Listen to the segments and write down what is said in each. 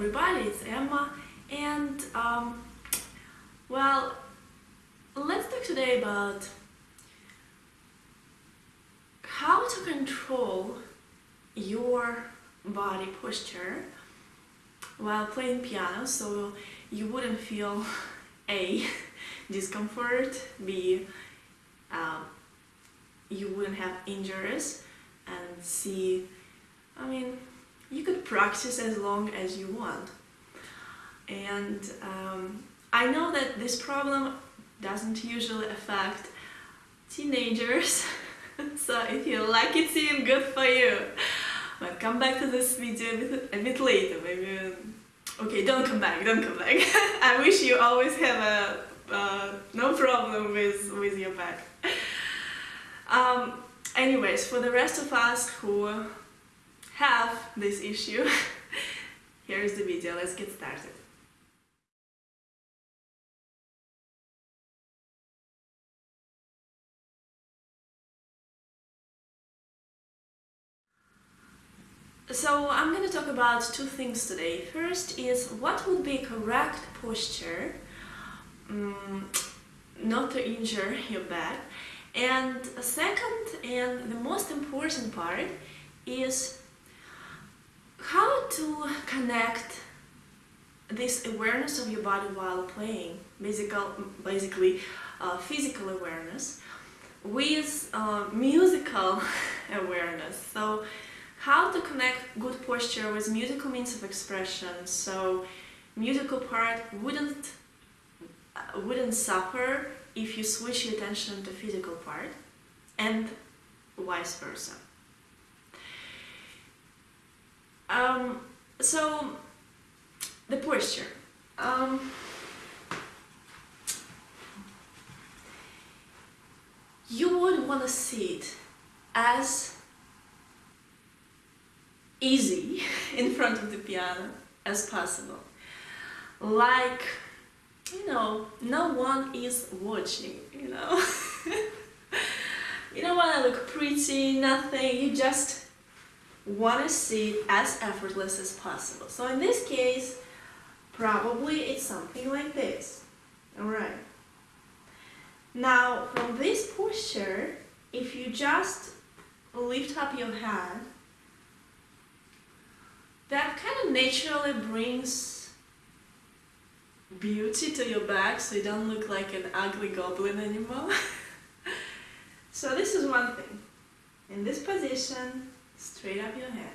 everybody, it's Emma and um, well, let's talk today about how to control your body posture while playing piano so you wouldn't feel A. discomfort, B. Um, you wouldn't have injuries and C. I mean you could practice as long as you want. And um, I know that this problem doesn't usually affect teenagers so if you like it seeing good for you. But come back to this video a bit, a bit later maybe okay don't come back don't come back. I wish you always have a uh, no problem with with your back. Um, anyways for the rest of us who have this issue here's the video let's get started So I'm going to talk about two things today. First is what would be correct posture um, not to injure your back. And second and the most important part is how to connect this awareness of your body while playing, basically, basically uh, physical awareness, with uh, musical awareness. So how to connect good posture with musical means of expression so musical part wouldn't uh, wouldn't suffer if you switch your attention to physical part and vice versa. Um, so the posture. Um, you would want to sit as easy in front of the piano as possible. Like, you know, no one is watching, you know. you don't want to look pretty, nothing, you just want to sit as effortless as possible. So in this case, probably it's something like this. Alright. Now, from this posture, if you just lift up your hand that kind of naturally brings beauty to your back so you don't look like an ugly goblin anymore. so this is one thing. In this position, straight up your head.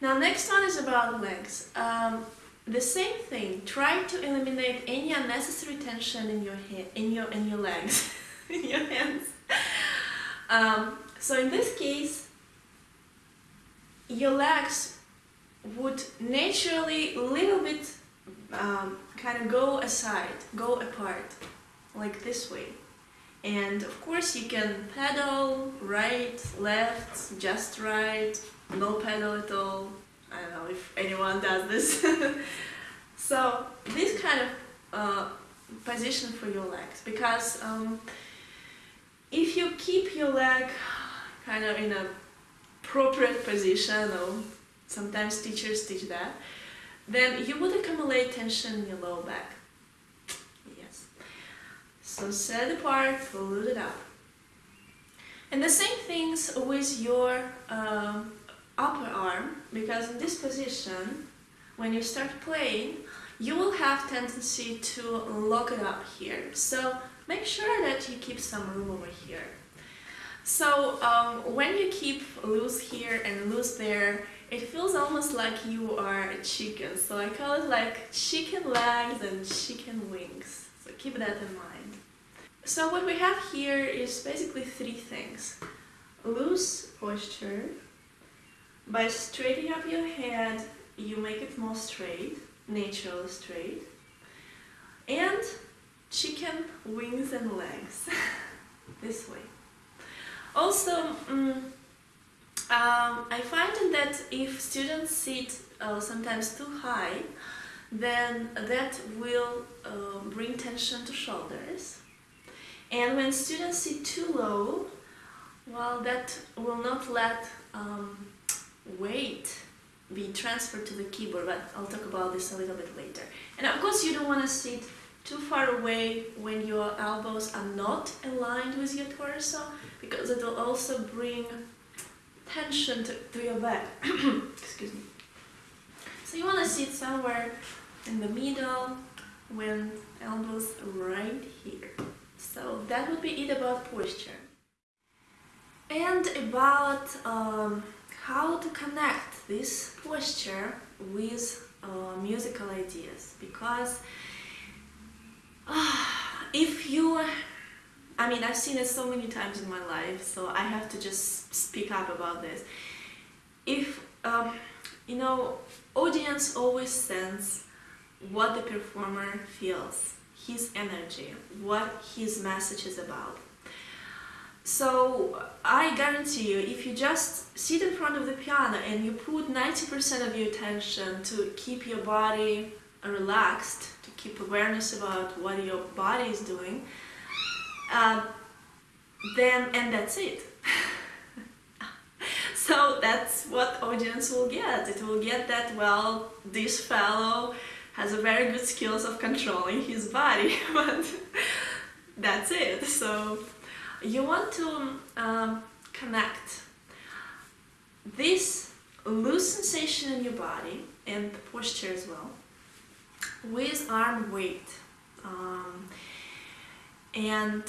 Now next one is about legs. Um, the same thing. Try to eliminate any unnecessary tension in your in your in your legs, in your hands. Um, so in this case, your legs would naturally a little bit um, kind of go aside, go apart, like this way. And of course you can pedal, right, left, just right, no pedal at all. I don't know if anyone does this. so this kind of uh, position for your legs because um, if you keep your leg kind of in a appropriate position or sometimes teachers teach that, then you would accumulate tension in your lower back. So set it apart, fold it up. And the same things with your uh, upper arm, because in this position, when you start playing, you will have tendency to lock it up here. So make sure that you keep some room over here. So um, when you keep loose here and loose there, it feels almost like you are a chicken, so I call it like chicken legs and chicken wings. So keep that in mind. So what we have here is basically three things. Loose posture. By straightening up your head, you make it more straight, naturally straight. And chicken wings and legs. this way. Also, um, um, I find that if students sit uh, sometimes too high, then that will uh, bring tension to shoulders. And when students sit too low, well, that will not let um, weight be transferred to the keyboard, but I'll talk about this a little bit later. And of course you don't want to sit too far away when your elbows are not aligned with your torso, because it will also bring tension to, to your back. Excuse me. So you want to sit somewhere in the middle when elbows right here. So that would be it about posture. And about um, how to connect this posture with uh, musical ideas. Because uh, if you I mean I've seen it so many times in my life so I have to just speak up about this. If um, you know audience always sense what the performer feels his energy what his message is about so I guarantee you, if you just sit in front of the piano and you put 90% of your attention to keep your body relaxed, to keep awareness about what your body is doing, uh, then, and that's it. so that's what audience will get. It will get that, well, this fellow has a very good skills of controlling his body, but that's it. So you want to um, connect this loose sensation in your body and the posture as well with arm weight. Um, and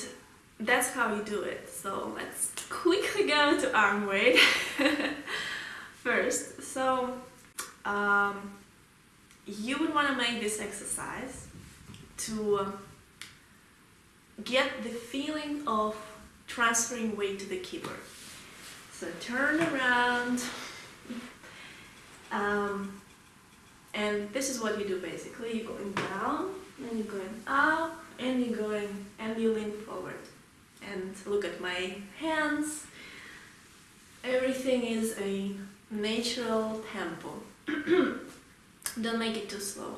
that's how you do it. So let's quickly go to arm weight first. So um, you would want to make this exercise to get the feeling of transferring weight to the keyboard. So turn around, um, and this is what you do basically. You're going down, and you're going up, and you're going, and you lean forward. And look at my hands. Everything is a natural tempo. Don't make it too slow.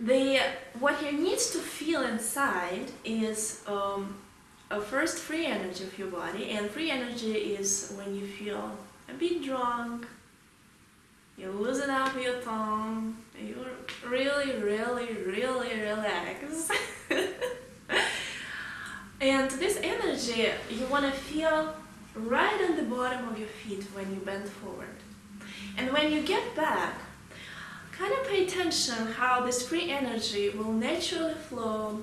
The, what you need to feel inside is um, a first free energy of your body and free energy is when you feel a bit drunk you loosen up your tongue you really really really relax and this energy you want to feel right on the bottom of your feet when you bend forward and when you get back kind of pay attention how this free energy will naturally flow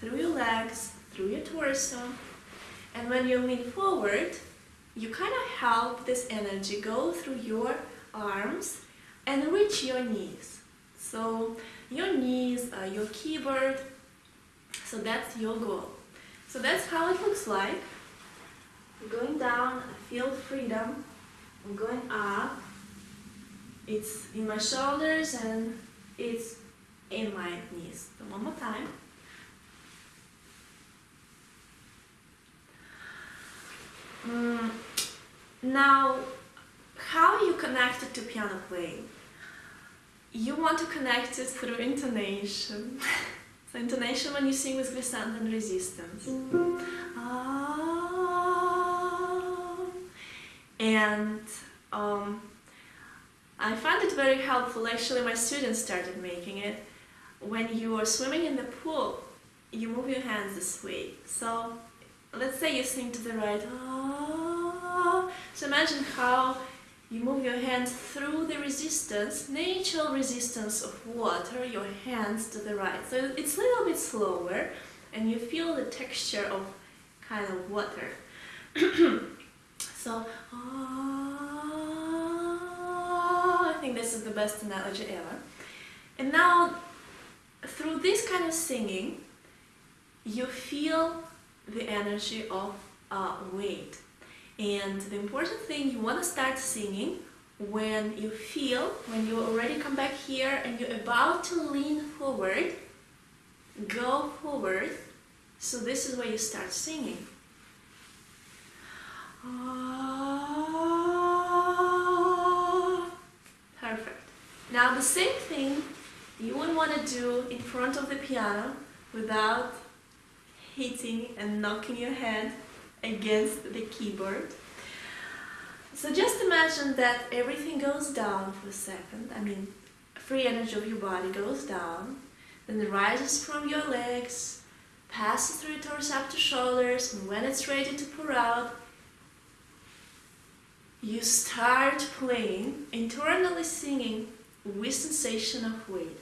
through your legs through your torso. And when you lean forward, you kind of help this energy go through your arms and reach your knees. So your knees, are your keyboard, so that's your goal. So that's how it looks like. Going down, I feel freedom. I'm going up. It's in my shoulders and it's in my knees. So one more time. Mm, now, how you connect it to piano playing? You want to connect it through intonation. so intonation when you sing with glissando and resistance. Ah. And um, I find it very helpful, actually my students started making it. When you are swimming in the pool, you move your hands this way. So let's say you sing to the right. Ah. So imagine how you move your hands through the resistance, natural resistance of water, your hands to the right. So it's a little bit slower and you feel the texture of kind of water. so, ah, think this is the best analogy ever. And now, through this kind of singing, you feel the energy of uh, weight. And the important thing, you want to start singing when you feel, when you already come back here and you're about to lean forward, go forward. So this is where you start singing. Now the same thing you would want to do in front of the piano without hitting and knocking your head against the keyboard. So just imagine that everything goes down for a second. I mean, free energy of your body goes down, then it rises from your legs, passes through torso up to shoulders, and when it's ready to pour out, you start playing, internally singing with sensation of weight.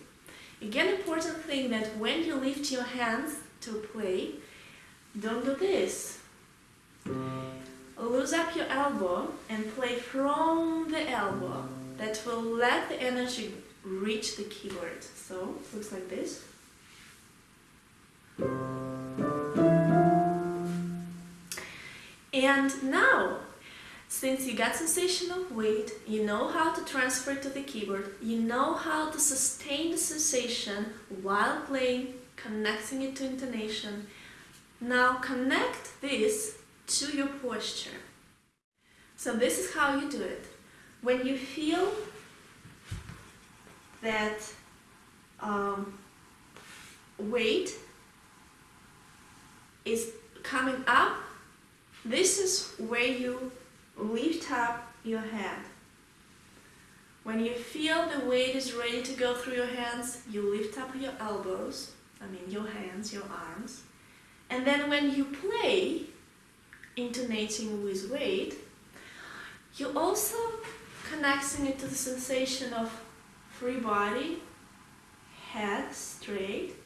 Again, important thing that when you lift your hands to play, don't do this. Loose up your elbow and play from the elbow. That will let the energy reach the keyboard. So, looks like this. And now, since you got sensation of weight, you know how to transfer to the keyboard, you know how to sustain the sensation while playing, connecting it to intonation. Now connect this to your posture. So this is how you do it. When you feel that um, weight is coming up, this is where you lift up your hand. When you feel the weight is ready to go through your hands, you lift up your elbows, I mean your hands, your arms. And then when you play, intonating with weight, you're also connecting it to the sensation of free body, head straight,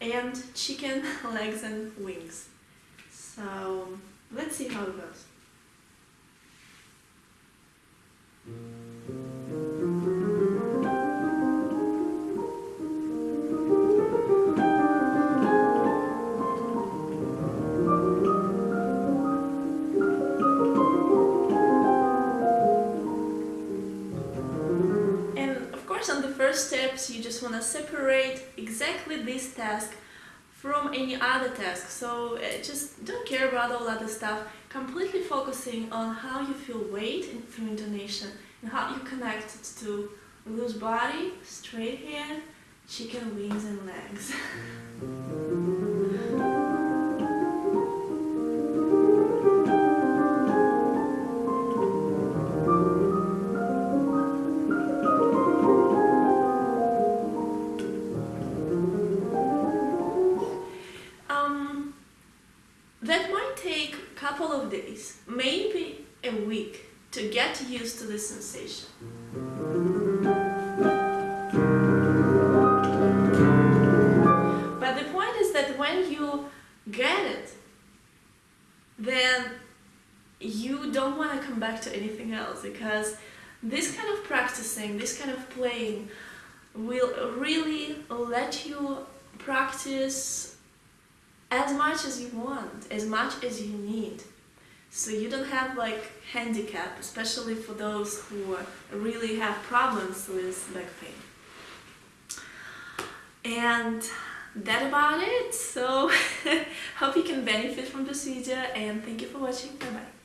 and chicken legs and wings. So let's see how it goes. on the first steps you just want to separate exactly this task from any other task. So uh, just don't care about all other stuff, completely focusing on how you feel weight through intonation and how you connect it to loose body, straight head, chicken wings and legs. couple of days, maybe a week, to get used to the sensation. But the point is that when you get it, then you don't want to come back to anything else because this kind of practicing, this kind of playing will really let you practice as much as you want, as much as you need. So you don't have like handicap, especially for those who really have problems with back pain. And that about it. So hope you can benefit from this video and thank you for watching. Bye bye.